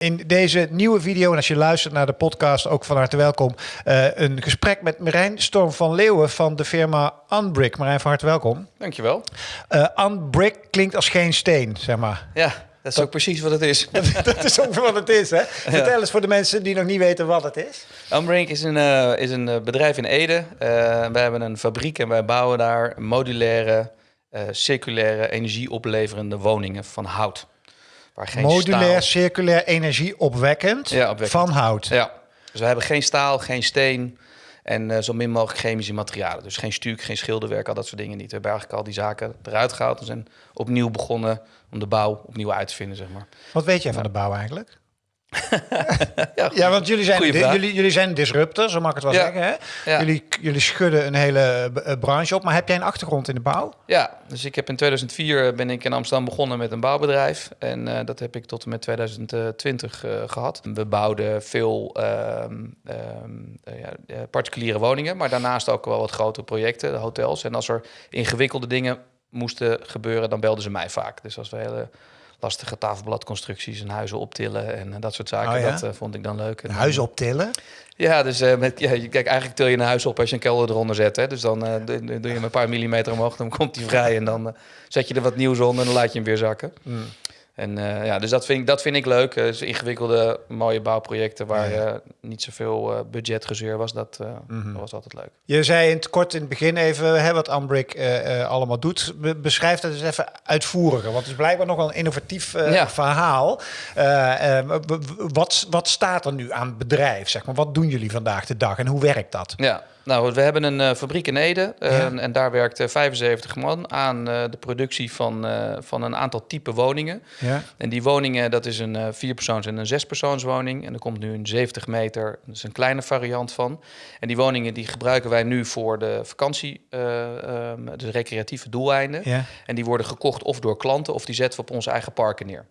In deze nieuwe video, en als je luistert naar de podcast, ook van harte welkom. Uh, een gesprek met Marijn Storm van Leeuwen van de firma Unbrick. Marijn, van harte welkom. Dankjewel. Uh, Unbrick klinkt als geen steen, zeg maar. Ja, dat is ook precies wat het is. dat is ook wat het is, hè? Vertel eens voor de mensen die nog niet weten wat het is. Unbrick is een, uh, is een bedrijf in Ede. wij hebben een fabriek en wij bouwen daar modulaire, circulaire, energieopleverende woningen van hout. Waar geen Modulair, circulair, energieopwekkend ja, van hout. Ja, dus we hebben geen staal, geen steen en uh, zo min mogelijk chemische materialen. Dus geen stuk, geen schilderwerk, al dat soort dingen niet. We hebben eigenlijk al die zaken eruit gehaald en zijn opnieuw begonnen om de bouw opnieuw uit te vinden, zeg maar. Wat weet jij van de bouw eigenlijk? ja, ja, want jullie zijn, jullie, jullie zijn disruptors, zo mag ik het wel zeggen. Hè? Jullie, jullie schudden een hele eh, branche op. Maar heb jij een achtergrond in de bouw? Ja, dus ik heb in 2004 ben ik in Amsterdam begonnen met een bouwbedrijf. En uh, dat heb ik tot en met 2020 uh, gehad. We bouwden veel uh, ja, particuliere woningen, maar daarnaast ook wel wat grote projecten, hotels. En als er ingewikkelde dingen moesten gebeuren, dan belden ze mij vaak. Dus als we hele lastige tafelbladconstructies en huizen optillen en eh, dat soort zaken. Oh dat uh, vond ik dan leuk. En, huizen optillen? Ja, dus uh, met, ja, kijk, eigenlijk til je een huis op als je een kelder eronder zet. Hè? Dus dan uh, doe je hem een paar millimeter omhoog, dan komt hij vrij en dan zet je er wat nieuws onder en dan laat je hem weer zakken. Mm. En uh, ja, dus dat vind ik, dat vind ik leuk. Uh, dus ingewikkelde, mooie bouwprojecten waar ja. uh, niet zoveel uh, budgetgezeur was, dat, mm -hmm. was altijd leuk. Je zei in het kort in het begin even hè, wat Ambrick allemaal doet. Be beschrijf dat eens even uitvoeriger, want het is blijkbaar nog wel een innovatief ja. verhaal. wat, wat staat er nu aan het bedrijf? Zeg maar? Wat doen jullie vandaag de dag en hoe werkt dat? Ja, nou, we hebben een uh, fabriek in Ede uh, en daar werkt 75 man aan de productie van, van een aantal type woningen. Ja. En die woningen, dat is een vierpersoons- en een zespersoonswoning. En er komt nu een 70 meter, dat is een kleine variant van. En die woningen die gebruiken wij nu voor de vakantie, um, de recreatieve doeleinden. Ja. En die worden gekocht of door klanten of die zetten we op onze eigen parken neer.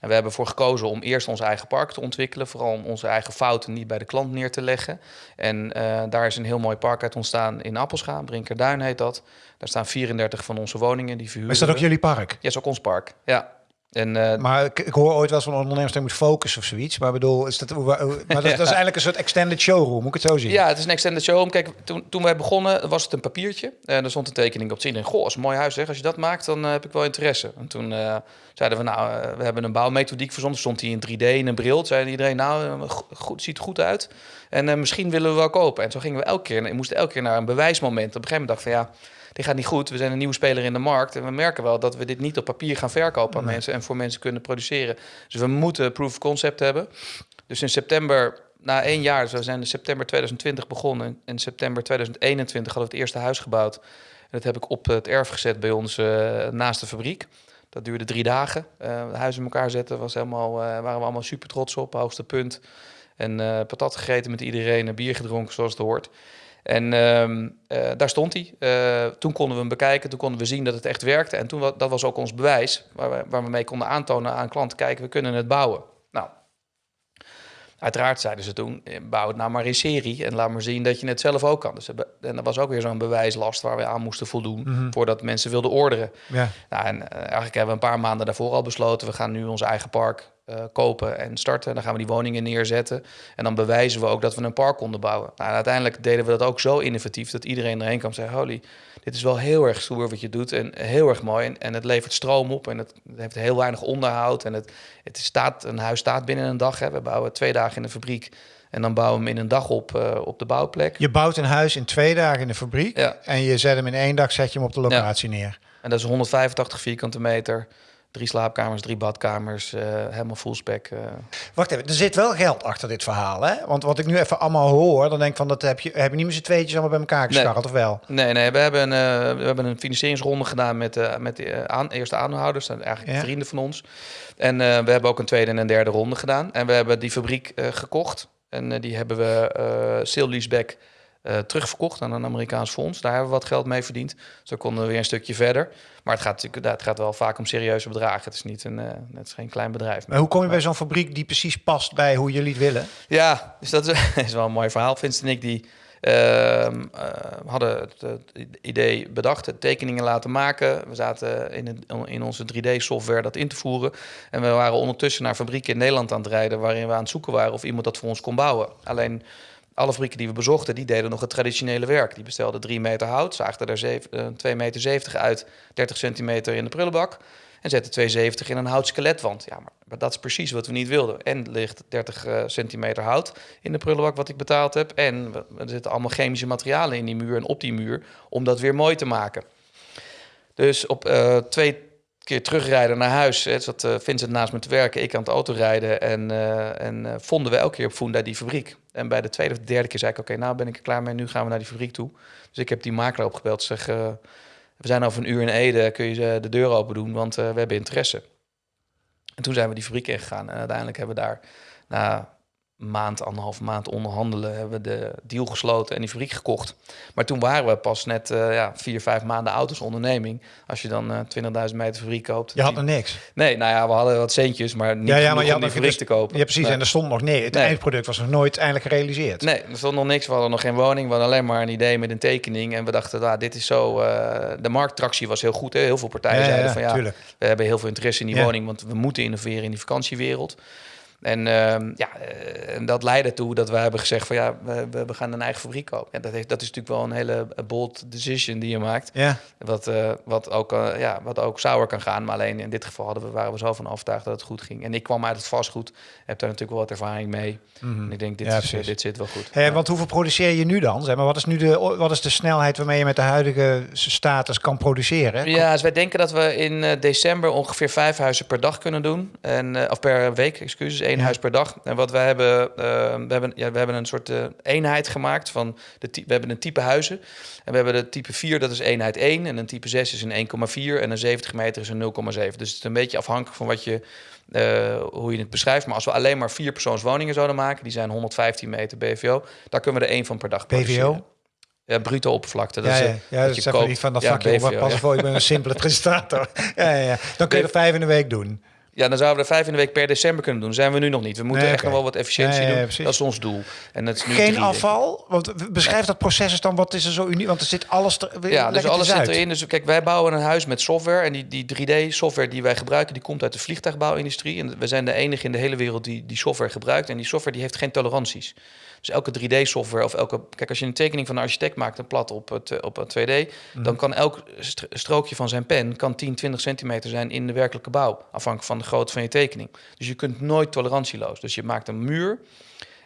En we hebben ervoor gekozen om eerst ons eigen park te ontwikkelen. Vooral om onze eigen fouten niet bij de klant neer te leggen. En uh, daar is een heel mooi park uit ontstaan in Appelscha. Brinkerduin heet dat. Daar staan 34 van onze woningen die verhuren. Is dat ook jullie park? Ja, is ook ons park. Ja. En, uh, maar ik, ik, hoor ooit wel van ondernemers dat moet focussen of zoiets. Maar bedoel, is dat, maar dat, dat, is eigenlijk een soort extended showroom, moet ik het zo zien? Ja, het is een extended showroom. Kijk, toen, toen wij begonnen was het een papiertje. En er stond een tekening op te zien. En goh, is een mooi huis zeg. Als je dat maakt, dan uh, heb ik wel interesse. En toen uh, zeiden we, nou, we hebben een bouwmethodiek verzonnen. Stond hij in 3D in een bril. Zei iedereen, nou, goed, ziet er goed uit. En misschien willen we wel kopen. En zo gingen we elke keer, we moesten elke keer naar een bewijsmoment. Op een gegeven moment dacht van, ja dit gaat niet goed. We zijn een nieuwe speler in de markt. En we merken wel dat we dit niet op papier gaan verkopen aan mensen en voor mensen kunnen produceren. Dus we moeten proof of concept hebben. Dus in september, na één jaar, dus we zijn in september 2020 begonnen. En in september 2021 hadden we het eerste huis gebouwd. En dat heb ik op het erf gezet bij ons uh, naast de fabriek. Dat duurde drie dagen. Uh, het huis in elkaar zetten was helemaal, uh, waren we allemaal super trots op, hoogste punt. En patat gegeten met iedereen, bier gedronken zoals het hoort. En uh, uh, daar stond hij. Uh, toen konden we hem bekijken, toen konden we zien dat het echt werkte. En toen, dat was ook ons bewijs, waar we, mee konden aantonen aan klanten, kijken, we kunnen het bouwen. Uiteraard zeiden ze toen, eh, bouw het nou maar in serie en laat maar zien dat je het zelf ook kan. Dus, en dat was ook weer zo'n bewijslast waar we aan moesten voldoen, mm voordat mensen wilden orderen. Ja. Nou, en eigenlijk hebben we een paar maanden daarvoor al besloten, we gaan nu ons eigen park uh, kopen en starten. Dan gaan we die woningen neerzetten. En dan bewijzen we ook dat we een park konden bouwen. Nou, uiteindelijk deden we dat ook zo innovatief dat iedereen erheen kwam en zei: Holy, dit is wel heel erg stoer wat je doet. En heel erg mooi. En, en het levert stroom op. En het, heeft heel weinig onderhoud. En het, het staat, een huis staat binnen een dag. Hè. We bouwen twee dagen in de fabriek. En dan bouwen we hem in een dag op, uh, op de bouwplek. Je bouwt een huis in twee dagen in de fabriek. Ja. En je zet hem in één dag, zet je hem op de locatie ja. neer. En dat is 185 vierkante meter. Drie slaapkamers, drie badkamers, uh, helemaal full spec. Uh. Wacht even, er zit wel geld achter dit verhaal, hè? Want wat ik nu even allemaal hoor, dan denk ik van dat heb je, heb je niet met z'n tweetjes allemaal bij elkaar gescharreld, nee. of wel? Nee, nee, we hebben, uh, we hebben een financieringsronde gedaan met, met de aan, eerste aanhouders, dat zijn eigenlijk ja. vrienden van ons. En we hebben ook een tweede en een derde ronde gedaan. En we hebben die fabriek gekocht. En die hebben we sale leaseback uh, terugverkocht aan een Amerikaans fonds. Daar hebben we wat geld mee verdiend. Zo konden we weer een stukje verder. Maar het gaat natuurlijk het gaat wel vaak om serieuze bedragen. Het is niet een, uh, het is geen klein bedrijf. Maar hoe kom je bij zo'n fabriek die precies past bij hoe jullie het willen? Ja, dus dat is, is wel een mooi verhaal. Vincent en ik die Ehm, we hadden het, idee bedacht, het tekeningen laten maken. We zaten in, in onze 3D-software dat in te voeren. En we waren ondertussen naar fabrieken in Nederland aan het rijden... waarin we aan het zoeken waren of iemand dat voor ons kon bouwen. Alleen alle fabrieken die we bezochten, die deden nog het traditionele werk. Die bestelden 3 meter hout, zaagden er 2,70 meter uit, 30 centimeter in de prullenbak... En zetten 270 in een houtskeletwand. Ja, maar, dat is precies wat we niet wilden. En ligt 30 uh, centimeter hout in de prullenbak wat ik betaald heb. En er zitten allemaal chemische materialen in die muur en op die muur om dat weer mooi te maken. Dus op uh, twee keer terugrijden naar huis, hè, zat uh, Vincent naast me te werken, ik aan het autorijden. En, uh, en vonden we elke keer op Funda die fabriek. En bij de tweede of derde keer zei ik, oké, nou ben ik er klaar mee, nu gaan we naar die fabriek toe. Dus ik heb die makelaar opgebeld, zeg we zijn over een uur in Ede, kun je de deur open doen, want we hebben interesse. En toen zijn we die fabriek ingegaan en uiteindelijk hebben we daar na maand, anderhalf maand onderhandelen, hebben we de deal gesloten en die fabriek gekocht. Maar toen waren we pas net uh, ja, vier, vijf maanden auto's onderneming. Als je dan uh, eh, 20.000 meter fabriek koopt. Je had er niks? Nee, nou ja, we hadden wat centjes, maar niet ja, ja, maar je om die fabriek te kopen. Ja, precies. En er stond nog nee. Het eindproduct was nog nooit eindelijk gerealiseerd. Nee, er stond nog niks. We hadden nog geen woning. We hadden alleen maar een idee met een tekening. En we dachten, ah, dit is zo... Uh, de markttractie was heel goed. Hè? Heel veel partijen zeiden van ja, tuurlijk. we hebben heel veel interesse in die woning, want we moeten innoveren in die vakantiewereld. En uh, ja, eh, en dat leidde toe dat we hebben gezegd van ja, we, we gaan een eigen fabriek kopen. Ja, dat, heeft, dat is natuurlijk wel een hele bold decision die je maakt. Ja. Wat, uh, wat, ook, uh, ja, wat ook sauer kan gaan. Maar alleen in dit geval hadden we, waren we zo van overtuigd dat het goed ging. En ik kwam uit het vastgoed, heb daar natuurlijk wel wat ervaring mee. Mm -hmm. En ik denk, dit, ja, is, dit zit wel goed. Hey, ja. Want hoeveel produceer je nu dan? Zeg maar, wat, is nu de, wat is de snelheid waarmee je met de huidige status kan produceren? Ja, dus wij denken dat we in december ongeveer vijf huizen per dag kunnen doen. En, of per week, excuses één huis per dag. En wat wij hebben, uh, we hebben, ja, we hebben een soort uh, eenheid gemaakt van de we hebben een type huizen. En we hebben de type 4, dat is eenheid 1. En een type 6 is een 1,4 en een 70 meter is een 0,7. Dus het is een beetje afhankelijk van wat je, uh, hoe je het beschrijft. Maar als we alleen maar vier persoonswoningen zouden maken, die zijn 115 meter BVO, daar kunnen we er één van per dag BVO? Ja, bruto oppervlakte. Dat ja, is, ja, ja, dat, is niet van dat vakje. Ja, pas voor, je bent een simpele presentator. ja, ja, ja. Dan kun je er vijf in de week doen. Ja, dan zouden we er vijf in de week per december kunnen doen. zijn we nu nog niet. We moeten echt nog wel wat efficiëntie doen. dat is ons doel. En dat is nu Geen afval? Want beschrijf dat proces eens dan. Wat is er zo uniek? Want er zit alles er, Ja, dus alles zit erin. Dus kijk, wij bouwen een huis met software. En die, die 3D-software die wij gebruiken, die komt uit de vliegtuigbouwindustrie. En we zijn de enige in de hele wereld die die software gebruikt. En die software die heeft geen toleranties. Dus elke 3D-software of elke... Kijk, als je een tekening van een architect maakt, een plat op het, op het 2D... Mhm. dan kan elk strookje van zijn pen kan 10, 20 centimeter zijn in de werkelijke bouw. Afhankelijk van de grootte van je tekening. Dus je kunt nooit tolerantieloos. Dus je maakt een muur...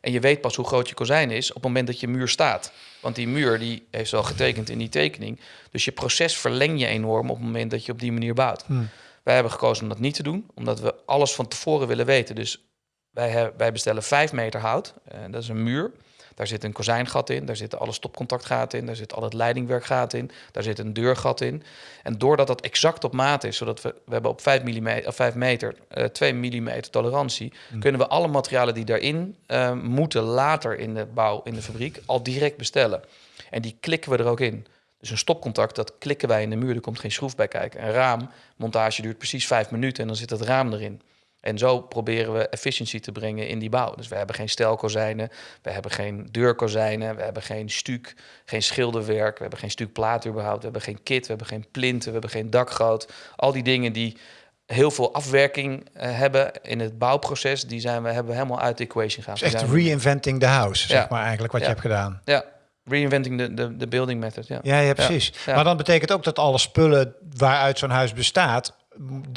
En je weet pas hoe groot je kozijn is op het moment dat je muur staat. Want die muur die heeft al getekend in die tekening. Dus je proces verleng je enorm op het moment dat je op die manier bouwt. Hmm. Wij hebben gekozen om dat niet te doen, omdat we alles van tevoren willen weten. Dus wij, wij bestellen 5 meter hout. Uh, dat is een muur. Daar zit een kozijngat in, daar zitten alle stopcontactgaten in, daar zit al het leidingwerkgaten in, daar zit een deurgat in. En doordat dat exact op maat is, zodat we, we hebben op 5, mm, of 5 meter uh, 2 mm tolerantie, mm. kunnen we alle materialen die daarin uh, moeten later in de bouw, in de fabriek, al direct bestellen. En die klikken we er ook in. Dus een stopcontact, dat klikken wij in de muur, er komt geen schroef bij kijken. Een raammontage duurt precies 5 minuten en dan zit het raam erin. En zo proberen we efficiëntie te brengen in die bouw. Dus we hebben geen stelkozijnen, we hebben geen deurkozijnen, we hebben geen stuk, geen schilderwerk, we hebben geen stuk plaat überhaupt, we hebben geen kit, we hebben geen plinten, we hebben geen dakgoot. Al die dingen die heel veel afwerking uh, hebben in het bouwproces, die zijn we, hebben we helemaal uit de equation gehaald. Dus echt reinventing the house, zeg maar eigenlijk, wat je hebt gedaan. Ja, Reinventing de, de, de building method, ja. Ja, ja precies. Maar dan betekent ook dat alle spullen waaruit zo'n huis bestaat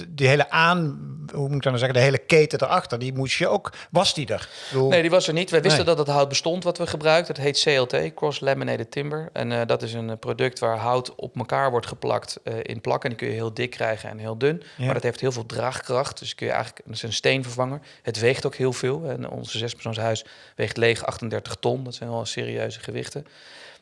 die hele aan, hoe moet ik dan zeggen, de hele keten erachter, die moest je ook, was die er? Nee, die was er niet. Wij wisten dat het hout bestond wat we gebruikten. Het heet CLT, Cross Laminated Timber. En uh, dat is een product waar hout op elkaar wordt geplakt uh, in plakken. Die kun je heel dik krijgen en heel dun. Ja. Maar dat heeft heel veel draagkracht. Dus kun je eigenlijk, dat is een steenvervanger. Het weegt ook heel veel. En onze zespersoonshuis weegt leeg 38 ton. Dat zijn wel serieuze gewichten.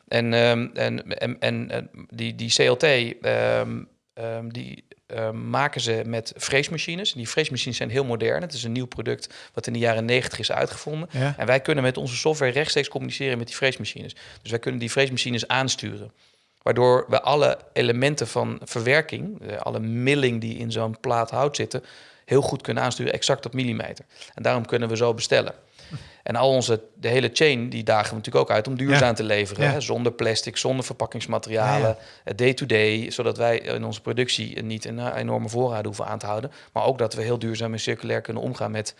En, um, en, en, en, die, die CLT, um, um, die Ehm, maken ze met freesmachines. Die freesmachines zijn heel modern. Het is een nieuw product wat in de jaren 90 is uitgevonden. En wij kunnen met onze software rechtstreeks communiceren met die freesmachines. Dus wij kunnen die freesmachines aansturen. Waardoor we alle elementen van verwerking, alle milling die in zo'n plaat hout zitten, heel goed kunnen aansturen, exact op millimeter. En daarom kunnen we zo bestellen. En al onze, de hele chain, die dagen we natuurlijk ook uit om duurzaam te leveren. Hè? Zonder plastic, zonder verpakkingsmaterialen, day-to-day. zodat wij in onze productie niet een enorme voorraad hoeven aan te houden. Maar ook dat we heel duurzaam en circulair kunnen omgaan met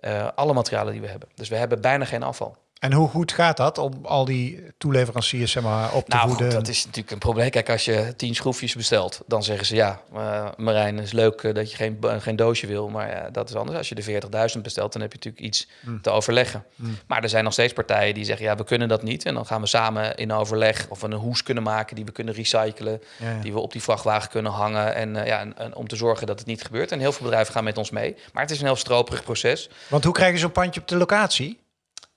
uh, alle materialen die we hebben. Dus we hebben bijna geen afval. En hoe goed gaat dat om al die toeleveranciers zeg maar, op te nou, voeden? dat is natuurlijk een probleem. Kijk, als je tien schroefjes bestelt, dan zeggen ze ja, uh, Marijn, is leuk uh, dat je geen, geen doosje wil, maar dat is anders. Als je de 40.000 bestelt, dan heb je natuurlijk iets mm. te overleggen. Mm. Maar er zijn nog steeds partijen die zeggen ja, we kunnen dat niet. En dan gaan we samen in overleg of we een hoes kunnen maken die we kunnen recyclen, die we op die vrachtwagen kunnen hangen en, ja, en, en, om te zorgen dat het niet gebeurt. En heel veel bedrijven gaan met ons mee. Maar het is een heel stroperig proces. Want hoe krijg je zo'n pandje op de locatie?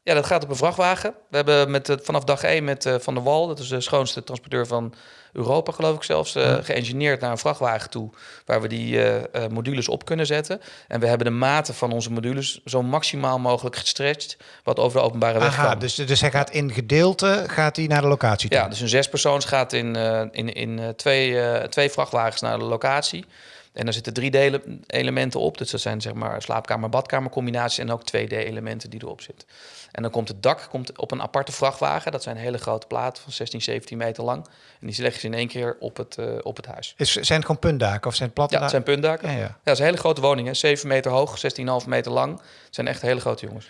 Ja, dat gaat op een vrachtwagen. We hebben met, vanaf dag 1 met uh, Van der Wal, dat is de schoonste transporteur van Europa, geloof ik zelfs, uh, geëngineerd naar een vrachtwagen toe, waar we die uh, modules op kunnen zetten. En we hebben de maten van onze modules zo maximaal mogelijk gestretched, wat over de openbare weg Aha, Dus, dus hij gaat in gedeelte gaat hij naar de locatie toe? Ja, dus een zespersoons gaat in, in, in twee, twee vrachtwagens naar de locatie. En daar zitten drie delen, elementen op. Dus dat zijn zeg maar slaapkamer-badkamer combinaties en ook 2D-elementen die erop zitten. En dan komt het dak komt op een aparte vrachtwagen. Dat zijn hele grote platen van 16, 17 meter lang. En die leggen ze in één keer op het, uh, op het huis. Is, zijn het gewoon puntdaken of zijn het platte Ja, het zijn puntdaken. Ja, ja. ja, dat is een hele grote woning. 7 meter hoog, 16,5 meter lang. Het zijn echt hele grote jongens.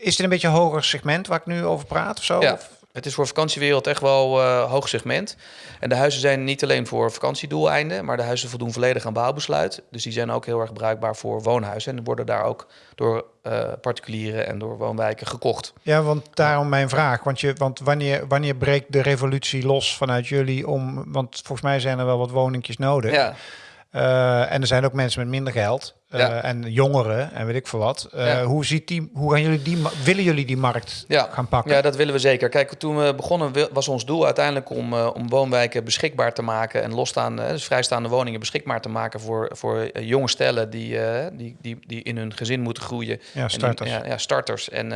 Is het een beetje een hoger segment waar ik nu over praat of zo? Ja. Het is voor vakantiewereld echt wel uh, hoog segment. En de huizen zijn niet alleen voor vakantiedoeleinden, maar de huizen voldoen volledig aan bouwbesluit. Dus die zijn ook heel erg bruikbaar voor woonhuizen. En worden daar ook door uh, particulieren en door woonwijken gekocht. Ja, want daarom mijn vraag. Want, je, want wanneer, wanneer breekt de revolutie los vanuit jullie om... Want volgens mij zijn er wel wat woningjes nodig. Ja. Uh, en er zijn ook mensen met minder geld. Uh, en jongeren en weet ik veel wat. Uh, hoe, ziet die, hoe gaan jullie die, willen jullie die markt ja. gaan pakken? Ja, dat willen we zeker. Kijk, toen we begonnen was ons doel uiteindelijk om, uh, om woonwijken beschikbaar te maken en losstaande, dus vrijstaande woningen beschikbaar te maken voor, voor jonge stellen die, die, die, die in hun gezin moeten groeien. Ja, starters. En, ja, starters en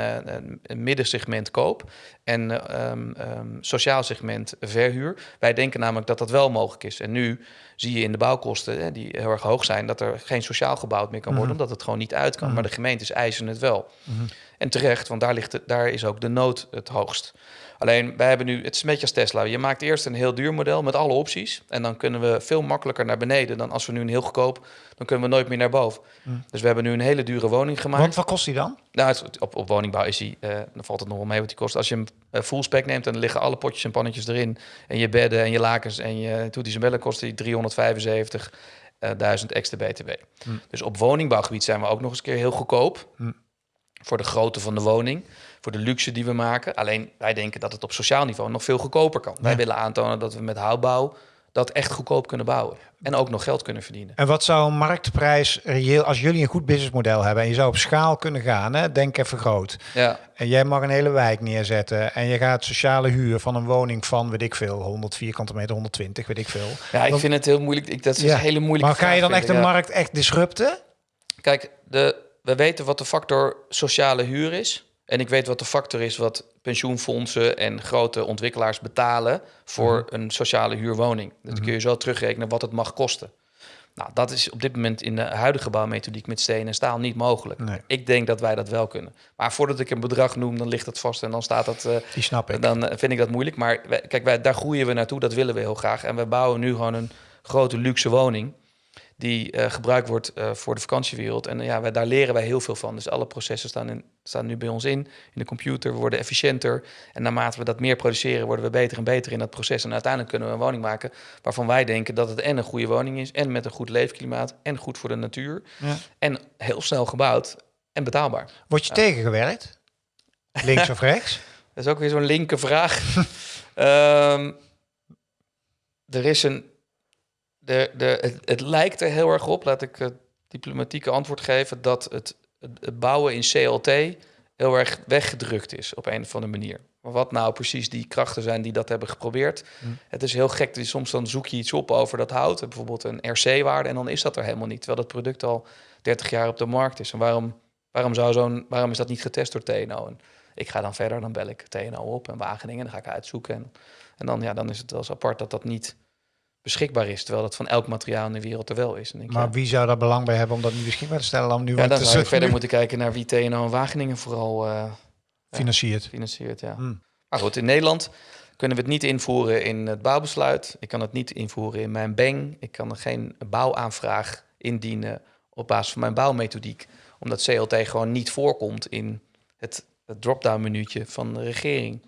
een middensegment koop en um, um, sociaal segment verhuur. Wij denken namelijk dat dat wel mogelijk is. En nu zie je in de bouwkosten, hè, die heel erg hoog zijn, dat er geen sociaal gebouwd meer kan worden, mhm. omdat het gewoon niet uit kan. Maar mhm. de gemeentes eisen het wel. Mhm. En terecht, want daar, ligt het, daar is ook de nood het hoogst. Alleen, wij hebben nu, het is een beetje als Tesla. Je maakt eerst een heel duur model met alle opties. En dan kunnen we veel makkelijker naar beneden dan als we nu een heel goedkoop, dan kunnen we nooit meer naar boven. Dus we hebben nu een hele dure woning gemaakt. Want wat kost die dan? Nou, op, op woningbouw is die, uh, dan valt het nog wel mee wat die kost. Als je hem uh, full spec neemt, dan liggen alle potjes en pannetjes erin. En je bedden en je lakens en je toeties en bellen kosten die 375 1000 extra BTW. Hm. Dus op woningbouwgebied zijn we ook nog eens keer heel goedkoop. Hm. Voor de grootte van de woning, voor de luxe die we maken. Alleen wij denken dat het op sociaal niveau nog veel goedkoper kan. Wij willen aantonen dat we met houtbouw dat echt goedkoop kunnen bouwen. En ook nog geld kunnen verdienen. En wat zou een marktprijs reëel, als jullie een goed businessmodel hebben en je zou op schaal kunnen gaan, hè, denk even groot. Ja. En jij mag een hele wijk neerzetten en je gaat sociale huur van een woning van, weet ik veel, 100 vierkante meter, 120, weet ik veel. Ja, ik vind het heel moeilijk. Ik, dat is ja. een hele moeilijke Maar ga je dan echt de markt echt disrupten? Kijk, de, we weten wat de factor sociale huur is. En ik weet wat de factor is wat pensioenfondsen en grote ontwikkelaars betalen voor mhm. een sociale huurwoning. Dat kun je mhm. zo terugrekenen wat het mag kosten. Nou, dat is op dit moment in de huidige bouwmethodiek met steen en staal niet mogelijk. Ik denk dat wij dat wel kunnen. Maar voordat ik een bedrag noem, dan ligt het vast en dan staat dat. Uh, Die snap ik. Dan eh, vind ik dat moeilijk. Maar kijk, wij, daar groeien we naartoe. Dat willen we heel graag. En we bouwen nu gewoon een grote luxe woning die uh, gebruikt wordt uh, voor de vakantiewereld. En uh, ja, wij, daar leren wij heel veel van. Dus alle processen staan, in, staan nu bij ons in, in de computer. We worden efficiënter. En naarmate we dat meer produceren, worden we beter en beter in dat proces. En uiteindelijk kunnen we een woning maken waarvan wij denken dat het en een goede woning is, en met een goed leefklimaat, en goed voor de natuur. Ja. En heel snel gebouwd en betaalbaar. Word je tegengewerkt? Links of rechts? Dat is ook weer zo'n linker vraag. um, er is een de, de, het, het, lijkt er heel erg op, laat ik het diplomatieke antwoord geven, dat het, het, bouwen in CLT heel erg weggedrukt is op een of andere manier. Maar wat nou precies die krachten zijn die dat hebben geprobeerd. Hm. Het is heel gek, soms dan zoek je iets op over dat hout, bijvoorbeeld een RC-waarde, en dan is dat er helemaal niet, terwijl het product al 30 jaar op de markt is. En waarom, waarom, zou zo'n, waarom is dat niet getest door TNO? En ik ga dan verder, dan bel ik TNO op en Wageningen, dan ga ik uitzoeken. En, en dan, ja, dan is het wel eens apart dat dat niet beschikbaar is. Terwijl dat van elk materiaal in de wereld er wel is. Denk, maar wie zou daar belang bij hebben om dat niet beschikbaar te stellen? Dan nu ja, dan zou je verder moeten kijken naar wie TNO en Wageningen vooral uh, financiert. financiert ja. Hmm. Maar goed, in Nederland kunnen we het niet invoeren in het bouwbesluit. Ik kan het niet invoeren in mijn BENG. Ik kan er geen bouwaanvraag indienen op basis van mijn bouwmethodiek. Omdat CLT gewoon niet voorkomt in het, het drop-down menuutje van de regering.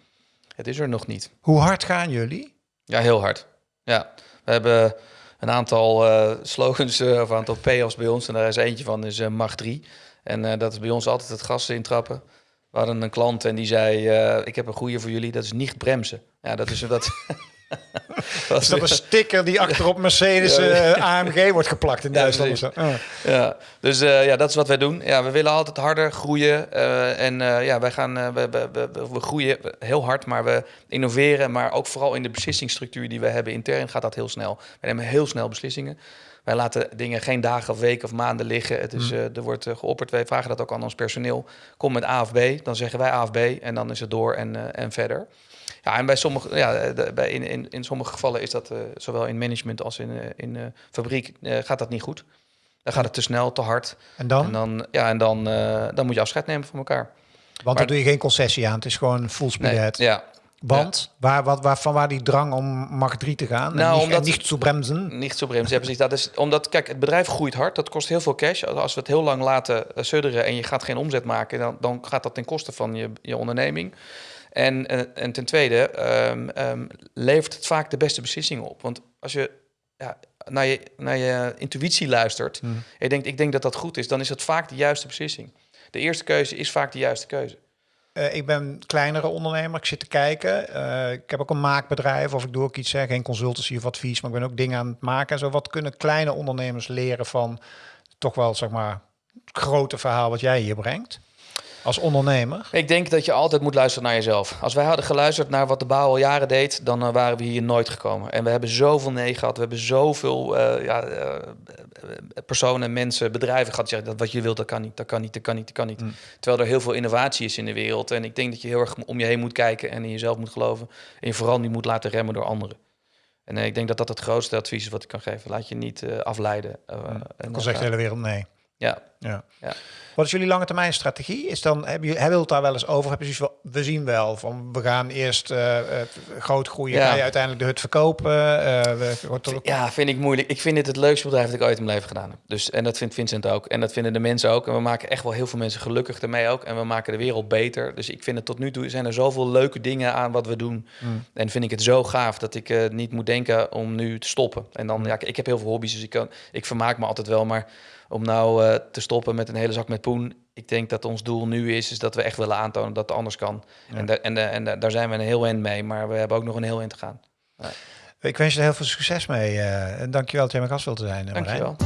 Het is er nog niet. Hoe hard gaan jullie? Ja, heel hard. Ja, we hebben een aantal uh, slogans uh, of een aantal P's bij ons. En daar is eentje van, is uh, mag 3. En dat is bij ons altijd het gas intrappen. We hadden een klant en die zei: Ik heb een goede voor jullie, dat is niet bremsen. Ja, dat is dat. is dat een sticker die achterop Mercedes uh, eh, AMG wordt geplakt in Duitsland? Ja, ja. dus uh, ja, dat is wat wij doen. Ja, we willen altijd harder groeien. Uh, en ja, wij gaan, we, we, we, we, groeien heel hard, maar we innoveren. Maar ook vooral in de beslissingsstructuur die we hebben intern gaat dat heel snel. We nemen heel snel beslissingen. Wij laten dingen geen dagen of weken of maanden liggen. Het is, mm. er wordt geopperd. Wij vragen dat ook aan ons personeel. Kom met A of B. Dan zeggen wij A of B en dan is het door en, en verder. Ja, en bij sommige, ja, bij, in, in, in sommige gevallen is dat uh, zowel in management als in, uh, in uh, fabriek gaat dat niet goed. Dan gaat het te snel, te hard. En dan? En dan, ja, en dan, dan moet je afscheid nemen van elkaar. Want dan doe je geen concessie aan. Het is gewoon full speed nee, Ja, want waar, wat, waar, van waar die drang om mag 3 te gaan? Nou, en niet, omdat, niet zo bremsen? Niet zo bremsen, ja, precies. Dat is omdat, kijk, het bedrijf groeit hard. Dat kost heel veel cash. Als we het heel lang laten sudderen en je gaat geen omzet maken, dan, dan gaat dat ten koste van je, je onderneming. En, en, en ten tweede um, um, levert het vaak de beste beslissingen op. Want als je ja, naar, je, naar je intuïtie luistert mm. en je denkt, ik denk dat dat goed is, dan is het vaak de juiste beslissing. De eerste keuze is vaak de juiste keuze. Uh, ik ben kleinere ondernemer, ik zit te kijken. Uh, ik heb ook een maakbedrijf of ik doe ook iets, zeg, geen consultancy of advies, maar ik ben ook dingen aan het maken. En zo, wat kunnen kleine ondernemers leren van toch wel, zeg maar, het grote verhaal wat jij hier brengt? Als ondernemer? Ik denk dat je altijd moet luisteren naar jezelf. Als wij hadden geluisterd naar wat de bouw al jaren deed, dan uh, waren we hier nooit gekomen. En we hebben zoveel nee gehad. We hebben zoveel uh, ja, uh, personen, mensen, bedrijven gehad die zeggen dat wat je wilt, dat kan niet, dat kan niet, dat kan niet, dat kan niet. Mm. Terwijl er heel veel innovatie is in de wereld. En ik denk dat je heel erg om je heen moet kijken en in jezelf moet geloven. En je vooral niet moet laten remmen door anderen. En ik denk dat dat het grootste advies is wat ik kan geven. Laat je niet afleiden. Mm. En dan zegt de hele wereld nee. Ja. Ja. ja. Wat is jullie lange termijn strategie? Is dan, hebben jullie, hebben het daar wel eens over? Hebben jullie we zien wel van we gaan eerst uh, groot groeien, ja. ga je uiteindelijk de hut verkopen? Uh, we, ja, vind ik moeilijk. Ik vind dit het leukste bedrijf dat ik ooit in mijn leven gedaan heb. Dus, en dat vindt Vincent ook. En dat vinden de mensen ook. En we maken echt wel heel veel mensen gelukkig ermee ook. En we maken de wereld beter. Dus ik vind het tot nu toe zijn er zoveel leuke dingen aan wat we doen. Mm. En vind ik het zo gaaf dat ik uh, niet moet denken om nu te stoppen. En dan, mm. ja, ik heb heel veel hobby's, dus ik, kan, ik vermaak me altijd wel. Maar om nou te stoppen met een hele zak met poen. Ik denk dat ons doel nu is, is dat we echt willen aantonen dat het anders kan. En, de, en, de, en daar zijn we een heel eind mee, maar we hebben ook nog een heel eind te gaan. Ja. Ik wens je er heel veel succes mee. Uh, en dankjewel dat jij mijn gast wilt zijn, uh, Dankjewel.